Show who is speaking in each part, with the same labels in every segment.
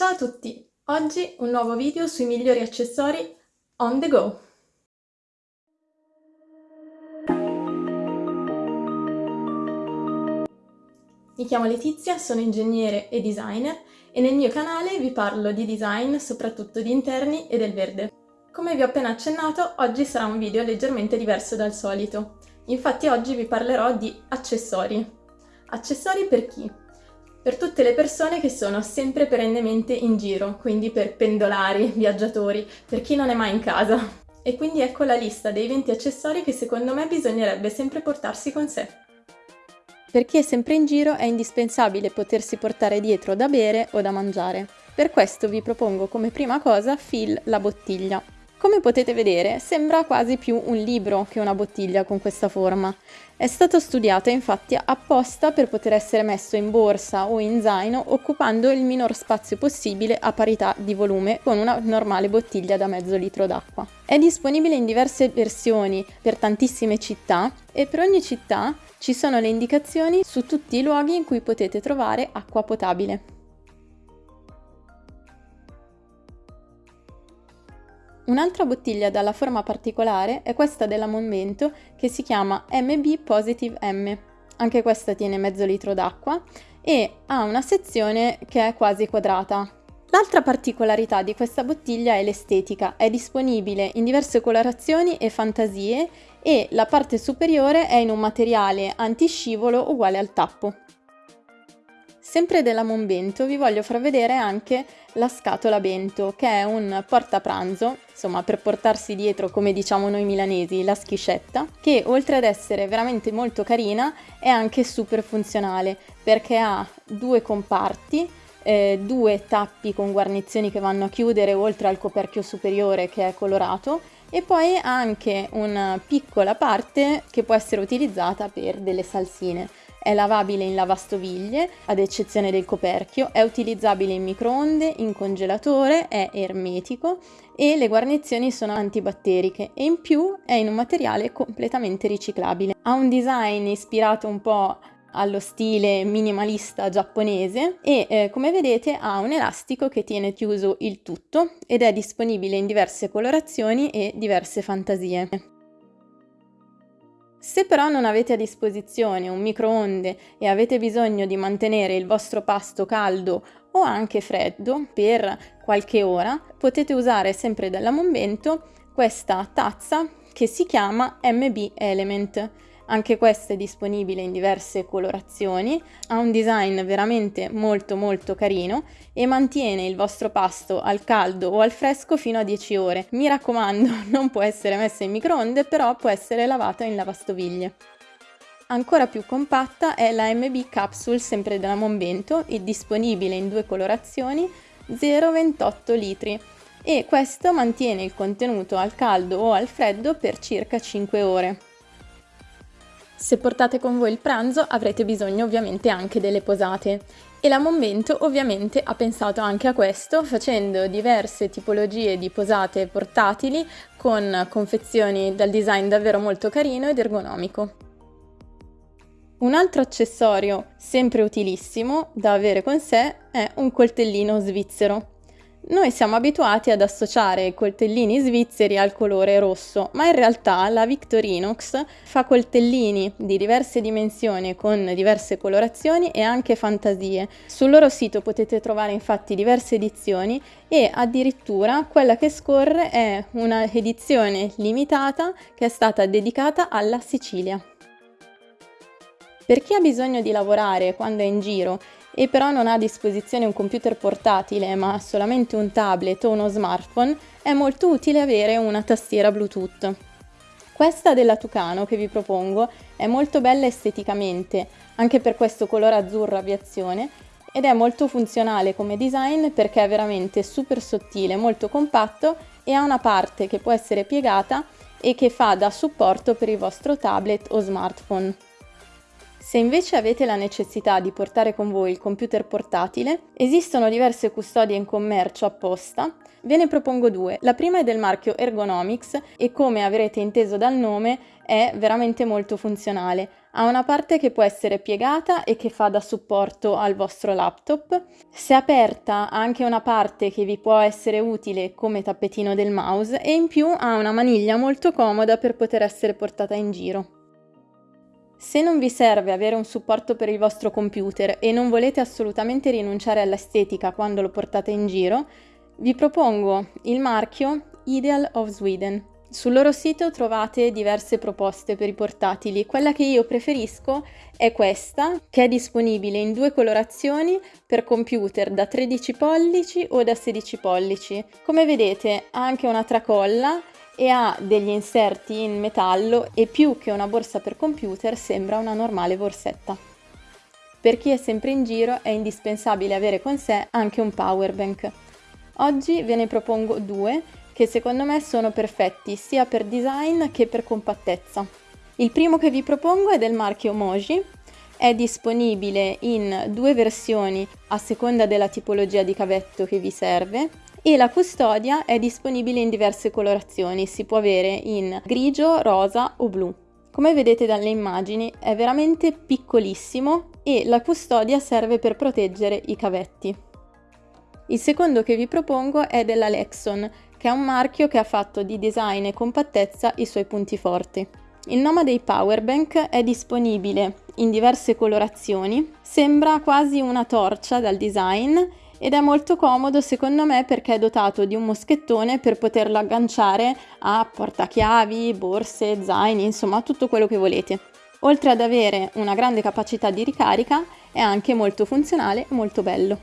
Speaker 1: Ciao a tutti! Oggi un nuovo video sui migliori accessori on the go. Mi chiamo Letizia, sono ingegnere e designer e nel mio canale vi parlo di design, soprattutto di interni e del verde. Come vi ho appena accennato, oggi sarà un video leggermente diverso dal solito. Infatti oggi vi parlerò di accessori. Accessori per chi? Per tutte le persone che sono sempre perennemente in giro, quindi per pendolari, viaggiatori, per chi non è mai in casa. E quindi ecco la lista dei 20 accessori che secondo me bisognerebbe sempre portarsi con sé.
Speaker 2: Per chi è sempre in giro è indispensabile potersi portare dietro da bere o da mangiare. Per questo vi propongo come prima cosa Phil la bottiglia. Come potete vedere sembra quasi più un libro che una bottiglia con questa forma. È stato studiato infatti apposta per poter essere messo in borsa o in zaino occupando il minor spazio possibile a parità di volume con una normale bottiglia da mezzo litro d'acqua. È disponibile in diverse versioni per tantissime città e per ogni città ci sono le indicazioni su tutti i luoghi in cui potete trovare acqua potabile. Un'altra bottiglia dalla forma particolare è questa della Monvento che si chiama MB Positive M. Anche questa tiene mezzo litro d'acqua e ha una sezione che è quasi quadrata. L'altra particolarità di questa bottiglia è l'estetica, è disponibile in diverse colorazioni e fantasie e la parte superiore è in un materiale antiscivolo uguale al tappo. Sempre della Monbento vi voglio far vedere anche la scatola bento, che è un portapranzo, insomma per portarsi dietro, come diciamo noi milanesi, la schiscetta, che oltre ad essere veramente molto carina è anche super funzionale, perché ha due comparti, eh, due tappi con guarnizioni che vanno a chiudere oltre al coperchio superiore che è colorato e poi ha anche una piccola parte che può essere utilizzata per delle salsine. È lavabile in lavastoviglie, ad eccezione del coperchio, è utilizzabile in microonde, in congelatore, è ermetico e le guarnizioni sono antibatteriche e in più è in un materiale completamente riciclabile. Ha un design ispirato un po' allo stile minimalista giapponese e eh, come vedete ha un elastico che tiene chiuso il tutto ed è disponibile in diverse colorazioni e diverse fantasie. Se però non avete a disposizione un microonde e avete bisogno di mantenere il vostro pasto caldo o anche freddo per qualche ora, potete usare sempre dalla Monvento questa tazza che si chiama MB Element anche questa è disponibile in diverse colorazioni, ha un design veramente molto molto carino e mantiene il vostro pasto al caldo o al fresco fino a 10 ore. Mi raccomando, non può essere messa in microonde, però può essere lavata in lavastoviglie. Ancora più compatta è la MB Capsule sempre della Monbento, disponibile in due colorazioni, 0,28 litri e questo mantiene il contenuto al caldo o al freddo per circa 5 ore. Se portate con voi il pranzo avrete bisogno ovviamente anche delle posate e la Momento ovviamente ha pensato anche a questo facendo diverse tipologie di posate portatili con confezioni dal design davvero molto carino ed ergonomico. Un altro accessorio sempre utilissimo da avere con sé è un coltellino svizzero. Noi siamo abituati ad associare i coltellini svizzeri al colore rosso, ma in realtà la Victorinox fa coltellini di diverse dimensioni con diverse colorazioni e anche fantasie. Sul loro sito potete trovare infatti diverse edizioni e addirittura quella che scorre è una edizione limitata che è stata dedicata alla Sicilia. Per chi ha bisogno di lavorare quando è in giro e però non ha a disposizione un computer portatile ma solamente un tablet o uno smartphone, è molto utile avere una tastiera Bluetooth. Questa della Tucano che vi propongo è molto bella esteticamente, anche per questo colore azzurro aviazione, ed è molto funzionale come design perché è veramente super sottile, molto compatto e ha una parte che può essere piegata e che fa da supporto per il vostro tablet o smartphone. Se invece avete la necessità di portare con voi il computer portatile, esistono diverse custodie in commercio apposta. Ve ne propongo due. La prima è del marchio Ergonomics e come avrete inteso dal nome è veramente molto funzionale. ha una parte che può essere piegata e che fa da supporto al vostro laptop. Se aperta ha anche una parte che vi può essere utile come tappetino del mouse e in più ha una maniglia molto comoda per poter essere portata in giro. Se non vi serve avere un supporto per il vostro computer e non volete assolutamente rinunciare all'estetica quando lo portate in giro, vi propongo il marchio Ideal of Sweden. Sul loro sito trovate diverse proposte per i portatili. Quella che io preferisco è questa, che è disponibile in due colorazioni per computer da 13 pollici o da 16 pollici. Come vedete ha anche una tracolla e ha degli inserti in metallo e più che una borsa per computer sembra una normale borsetta. Per chi è sempre in giro è indispensabile avere con sé anche un power bank. Oggi ve ne propongo due che secondo me sono perfetti sia per design che per compattezza. Il primo che vi propongo è del marchio Moji, è disponibile in due versioni a seconda della tipologia di cavetto che vi serve e la custodia è disponibile in diverse colorazioni, si può avere in grigio, rosa o blu. Come vedete dalle immagini è veramente piccolissimo e la custodia serve per proteggere i cavetti. Il secondo che vi propongo è della Lexon, che è un marchio che ha fatto di design e compattezza i suoi punti forti. Il nome dei Powerbank è disponibile in diverse colorazioni, sembra quasi una torcia dal design ed è molto comodo secondo me perché è dotato di un moschettone per poterlo agganciare a portachiavi, borse, zaini, insomma tutto quello che volete. Oltre ad avere una grande capacità di ricarica è anche molto funzionale e molto bello.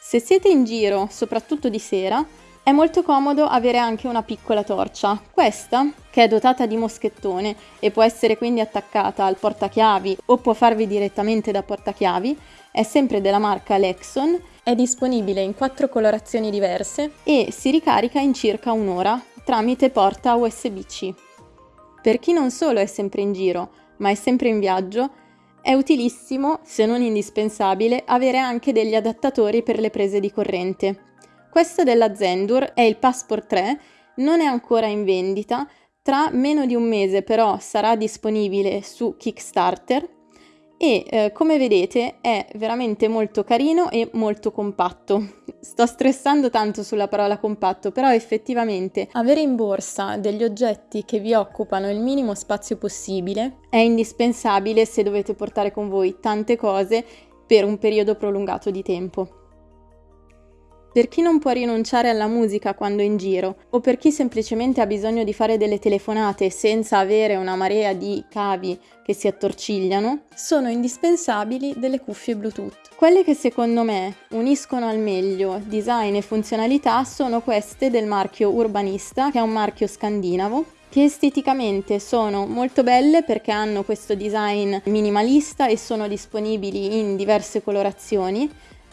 Speaker 2: Se siete in giro, soprattutto di sera, è molto comodo avere anche una piccola torcia. Questa, che è dotata di moschettone e può essere quindi attaccata al portachiavi o può farvi direttamente da portachiavi, è sempre della marca Lexon, è disponibile in quattro colorazioni diverse e si ricarica in circa un'ora tramite porta USB-C. Per chi non solo è sempre in giro, ma è sempre in viaggio, è utilissimo, se non indispensabile, avere anche degli adattatori per le prese di corrente. Questo della Zendur è il Passport 3, non è ancora in vendita, tra meno di un mese però sarà disponibile su Kickstarter e eh, come vedete è veramente molto carino e molto compatto. Sto stressando tanto sulla parola compatto, però effettivamente avere in borsa degli oggetti che vi occupano il minimo spazio possibile è indispensabile se dovete portare con voi tante cose per un periodo prolungato di tempo. Per chi non può rinunciare alla musica quando è in giro, o per chi semplicemente ha bisogno di fare delle telefonate senza avere una marea di cavi che si attorcigliano, sono indispensabili delle cuffie Bluetooth. Quelle che secondo me uniscono al meglio design e funzionalità sono queste del marchio Urbanista, che è un marchio scandinavo, che esteticamente sono molto belle perché hanno questo design minimalista e sono disponibili in diverse colorazioni,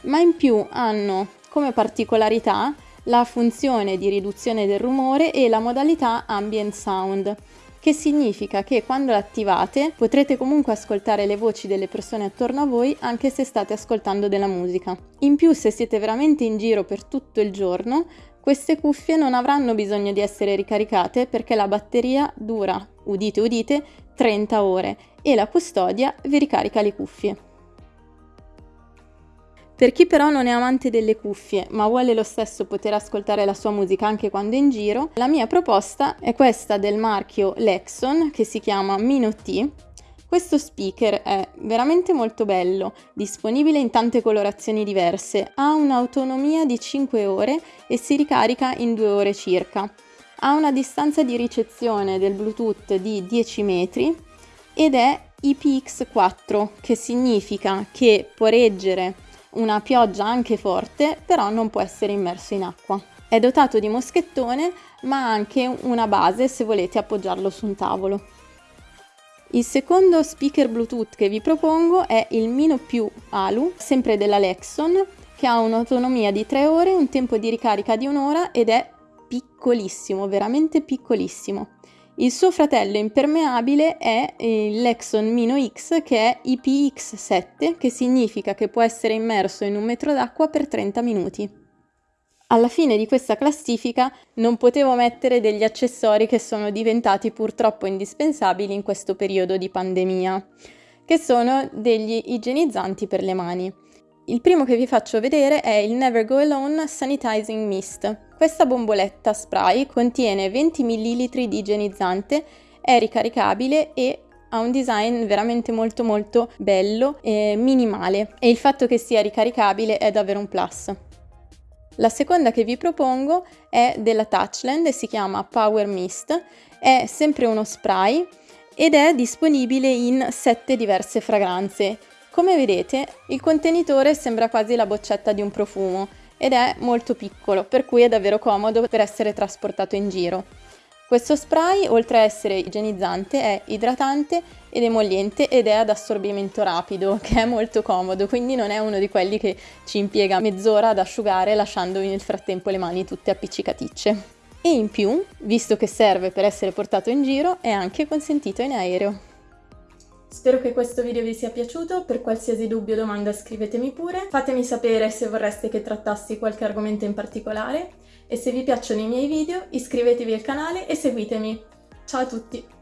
Speaker 2: ma in più hanno come particolarità la funzione di riduzione del rumore e la modalità ambient sound, che significa che quando l'attivate potrete comunque ascoltare le voci delle persone attorno a voi anche se state ascoltando della musica. In più se siete veramente in giro per tutto il giorno, queste cuffie non avranno bisogno di essere ricaricate perché la batteria dura, udite udite, 30 ore e la custodia vi ricarica le cuffie. Per chi però non è amante delle cuffie, ma vuole lo stesso poter ascoltare la sua musica anche quando è in giro, la mia proposta è questa del marchio Lexon che si chiama Mino T. Questo speaker è veramente molto bello, disponibile in tante colorazioni diverse, ha un'autonomia di 5 ore e si ricarica in 2 ore circa. Ha una distanza di ricezione del Bluetooth di 10 metri ed è IPX4, che significa che può reggere una pioggia anche forte, però non può essere immerso in acqua. È dotato di moschettone, ma anche una base se volete appoggiarlo su un tavolo. Il secondo speaker Bluetooth che vi propongo è il Mino Più Alu, sempre della Lexon, che ha un'autonomia di 3 ore, un tempo di ricarica di un'ora ed è piccolissimo, veramente piccolissimo. Il suo fratello impermeabile è il Lexon Mino X che è IPX7, che significa che può essere immerso in un metro d'acqua per 30 minuti. Alla fine di questa classifica non potevo mettere degli accessori che sono diventati purtroppo indispensabili in questo periodo di pandemia, che sono degli igienizzanti per le mani. Il primo che vi faccio vedere è il Never Go Alone Sanitizing Mist. Questa bomboletta spray contiene 20 ml di igienizzante, è ricaricabile e ha un design veramente molto molto bello e minimale e il fatto che sia ricaricabile è davvero un plus. La seconda che vi propongo è della Touchland e si chiama Power Mist, è sempre uno spray ed è disponibile in sette diverse fragranze. Come vedete il contenitore sembra quasi la boccetta di un profumo ed è molto piccolo per cui è davvero comodo per essere trasportato in giro. Questo spray, oltre a essere igienizzante, è idratante ed emolliente ed è ad assorbimento rapido, che è molto comodo, quindi non è uno di quelli che ci impiega mezz'ora ad asciugare lasciandovi nel frattempo le mani tutte appiccicaticce. E in più, visto che serve per essere portato in giro, è anche consentito in aereo.
Speaker 1: Spero che questo video vi sia piaciuto, per qualsiasi dubbio o domanda scrivetemi pure, fatemi sapere se vorreste che trattassi qualche argomento in particolare e se vi piacciono i miei video iscrivetevi al canale e seguitemi. Ciao a tutti!